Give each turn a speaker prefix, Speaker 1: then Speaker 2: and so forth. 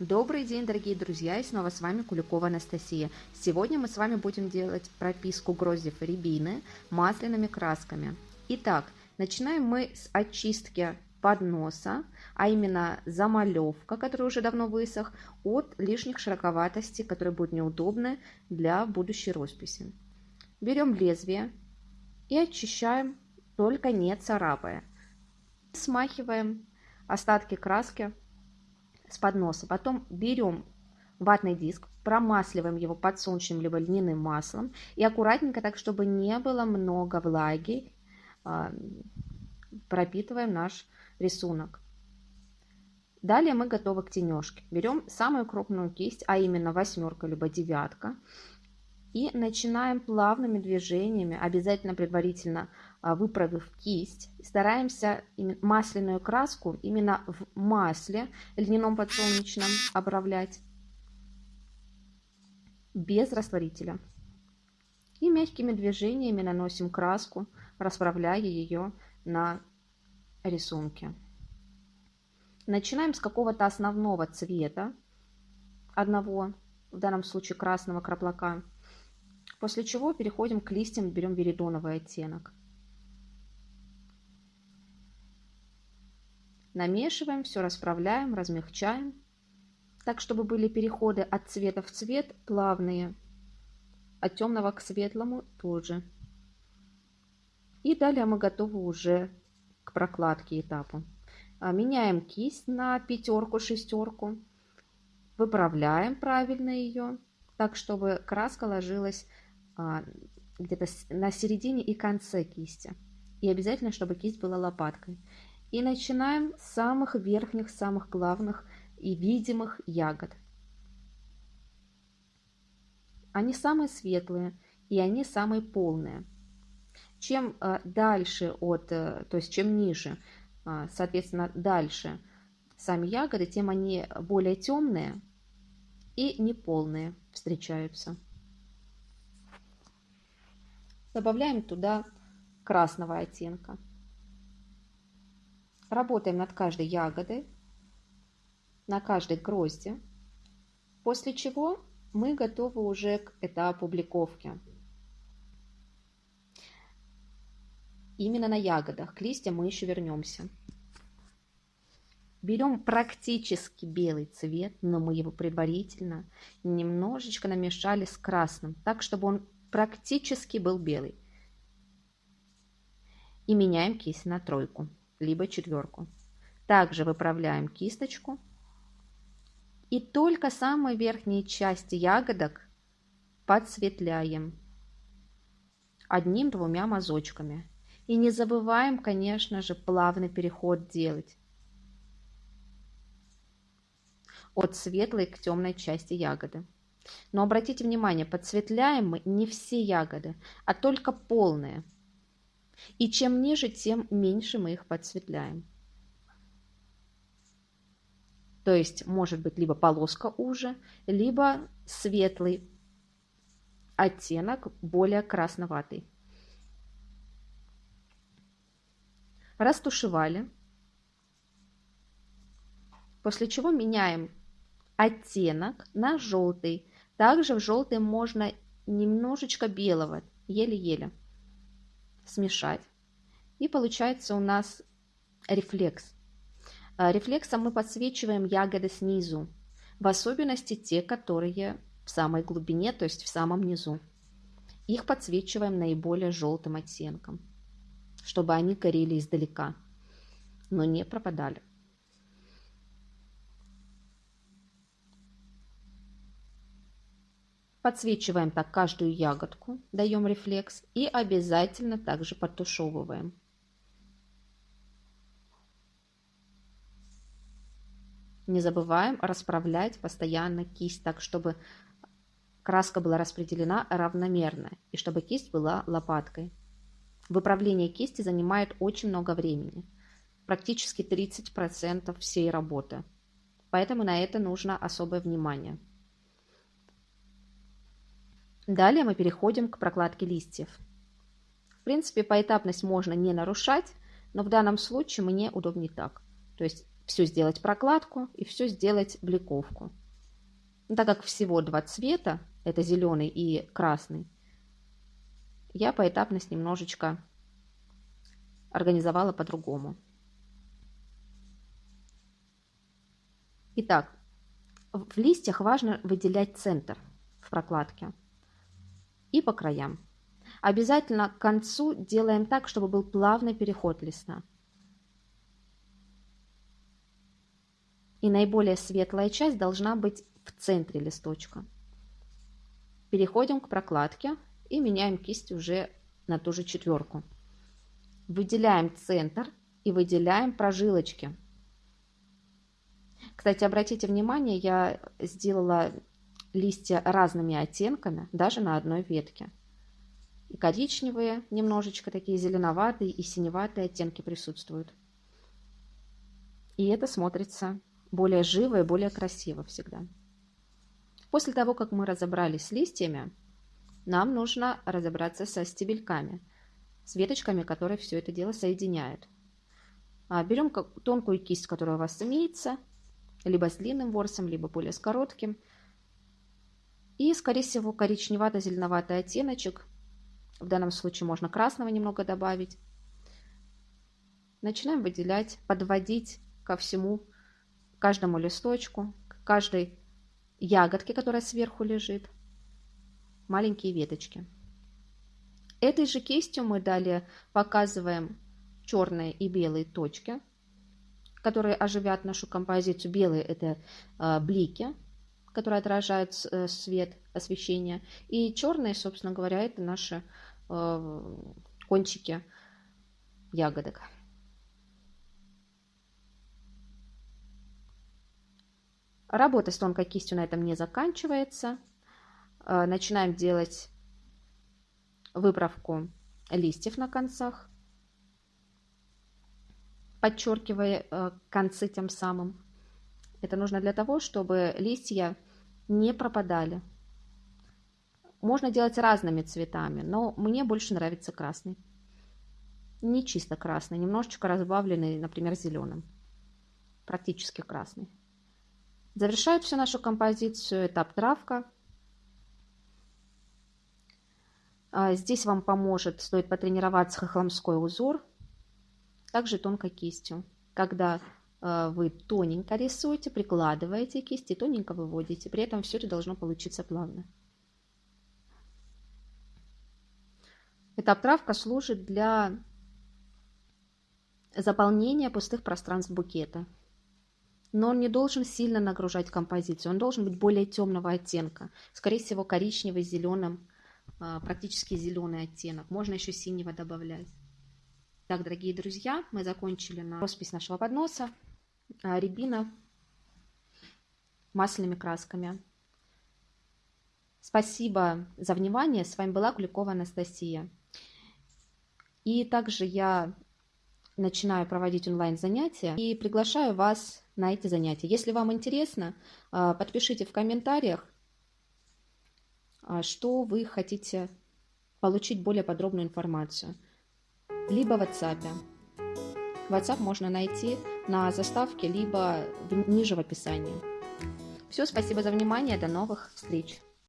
Speaker 1: Добрый день, дорогие друзья, и снова с вами Куликова Анастасия. Сегодня мы с вами будем делать прописку гроздев рябины масляными красками. Итак, начинаем мы с очистки подноса, а именно замалевка, который уже давно высох, от лишних широковатостей, которые будут неудобны для будущей росписи. Берем лезвие и очищаем, только не царапая. Смахиваем остатки краски с подноса. Потом берем ватный диск, промасливаем его подсолнечным либо льняным маслом и аккуратненько, так чтобы не было много влаги, а, пропитываем наш рисунок. Далее мы готовы к тенежке. Берем самую крупную кисть, а именно восьмерка либо девятка, и начинаем плавными движениями, обязательно предварительно а, выправив кисть, стараемся масляную краску именно в масле льняном подсолнечном обравлять без растворителя. И мягкими движениями наносим краску, расправляя ее на рисунке. Начинаем с какого-то основного цвета, одного, в данном случае красного краплака, после чего переходим к листьям, берем веридоновый оттенок. Намешиваем, все расправляем, размягчаем, так, чтобы были переходы от цвета в цвет плавные, от темного к светлому тоже. И далее мы готовы уже к прокладке этапу. А, меняем кисть на пятерку, шестерку, выправляем правильно ее, так, чтобы краска ложилась где-то на середине и конце кисти. И обязательно, чтобы кисть была лопаткой. И начинаем с самых верхних, самых главных и видимых ягод. Они самые светлые и они самые полные. Чем э, дальше от, э, то есть чем ниже, э, соответственно, дальше сами ягоды, тем они более темные и неполные встречаются. Добавляем туда красного оттенка. Работаем над каждой ягодой, на каждой грозди, после чего мы готовы уже к этапу публиковки. Именно на ягодах, к листьям мы еще вернемся. Берем практически белый цвет, но мы его предварительно немножечко намешали с красным, так, чтобы он практически был белый. И меняем кисть на тройку либо четверку. Также выправляем кисточку. И только самые верхние части ягодок подсветляем одним-двумя мазочками. И не забываем, конечно же, плавный переход делать от светлой к темной части ягоды. Но обратите внимание, подсветляем мы не все ягоды, а только полные – и чем ниже, тем меньше мы их подсветляем. То есть может быть либо полоска уже, либо светлый оттенок, более красноватый. Растушевали. После чего меняем оттенок на желтый. Также в желтый можно немножечко белого, еле-еле смешать. И получается у нас рефлекс. А, рефлексом мы подсвечиваем ягоды снизу, в особенности те, которые в самой глубине, то есть в самом низу. Их подсвечиваем наиболее желтым оттенком, чтобы они горели издалека, но не пропадали. Подсвечиваем так каждую ягодку, даем рефлекс и обязательно также подтушевываем. Не забываем расправлять постоянно кисть так, чтобы краска была распределена равномерно и чтобы кисть была лопаткой. Выправление кисти занимает очень много времени, практически 30% всей работы. Поэтому на это нужно особое внимание. Далее мы переходим к прокладке листьев. В принципе, поэтапность можно не нарушать, но в данном случае мне удобнее так. То есть все сделать прокладку и все сделать бликовку. Но так как всего два цвета, это зеленый и красный, я поэтапность немножечко организовала по-другому. Итак, в листьях важно выделять центр в прокладке и по краям. Обязательно к концу делаем так, чтобы был плавный переход листа. И наиболее светлая часть должна быть в центре листочка. Переходим к прокладке и меняем кисть уже на ту же четверку. Выделяем центр и выделяем прожилочки. Кстати, обратите внимание, я сделала листья разными оттенками, даже на одной ветке. И коричневые, немножечко такие зеленоватые и синеватые оттенки присутствуют. И это смотрится более живо и более красиво всегда. После того, как мы разобрались с листьями, нам нужно разобраться со стебельками, с веточками, которые все это дело соединяют. А, берем тонкую кисть, которая у вас имеется, либо с длинным ворсом, либо более с коротким. И, скорее всего, коричневато-зеленоватый оттеночек. В данном случае можно красного немного добавить. Начинаем выделять, подводить ко всему, каждому листочку, к каждой ягодке, которая сверху лежит маленькие веточки. Этой же кистью мы далее показываем черные и белые точки, которые оживят нашу композицию. Белые это э, блики, которые отражают э, свет, освещение. И черные, собственно говоря, это наши э, кончики ягодок. Работа с тонкой кистью на этом не заканчивается. Э, начинаем делать выправку листьев на концах, подчеркивая концы тем самым. Это нужно для того, чтобы листья не пропадали. Можно делать разными цветами, но мне больше нравится красный. Не чисто красный, немножечко разбавленный, например, зеленым. Практически красный. Завершает всю нашу композицию этап травка. А, здесь вам поможет, стоит потренироваться хохломской узор, также тонкой кистью. Когда вы тоненько рисуете, прикладываете кисть и тоненько выводите. При этом все это должно получиться плавно. Эта обтравка служит для заполнения пустых пространств букета. Но он не должен сильно нагружать композицию. Он должен быть более темного оттенка. Скорее всего, коричневый, зеленым а, практически зеленый оттенок. Можно еще синего добавлять. Так, дорогие друзья, мы закончили на роспись нашего подноса. А, рябина масляными красками. Спасибо за внимание. С вами была Куликова Анастасия. И также я начинаю проводить онлайн-занятия и приглашаю вас на эти занятия. Если вам интересно, а, подпишите в комментариях, а, что вы хотите получить более подробную информацию. Либо в WhatsApp. WhatsApp можно найти на заставке, либо ниже в описании. Все, спасибо за внимание, до новых встреч!